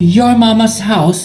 your mama's house